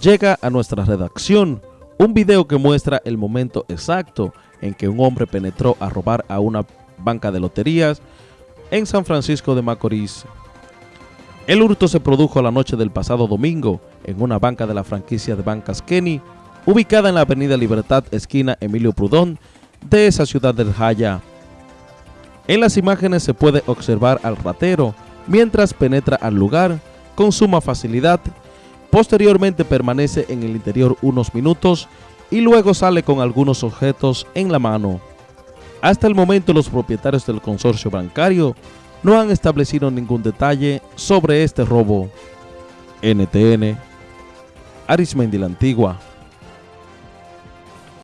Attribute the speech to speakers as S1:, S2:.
S1: llega a nuestra redacción un video que muestra el momento exacto en que un hombre penetró a robar a una banca de loterías en San Francisco de Macorís. El hurto se produjo la noche del pasado domingo en una banca de la franquicia de bancas Kenny, ubicada en la avenida Libertad, esquina Emilio Prudón, de esa ciudad del Jaya. En las imágenes se puede observar al ratero mientras penetra al lugar con suma facilidad Posteriormente permanece en el interior unos minutos y luego sale con algunos objetos en la mano. Hasta el momento los propietarios del consorcio bancario no han establecido ningún detalle sobre este robo. NTN, Arismendi la Antigua.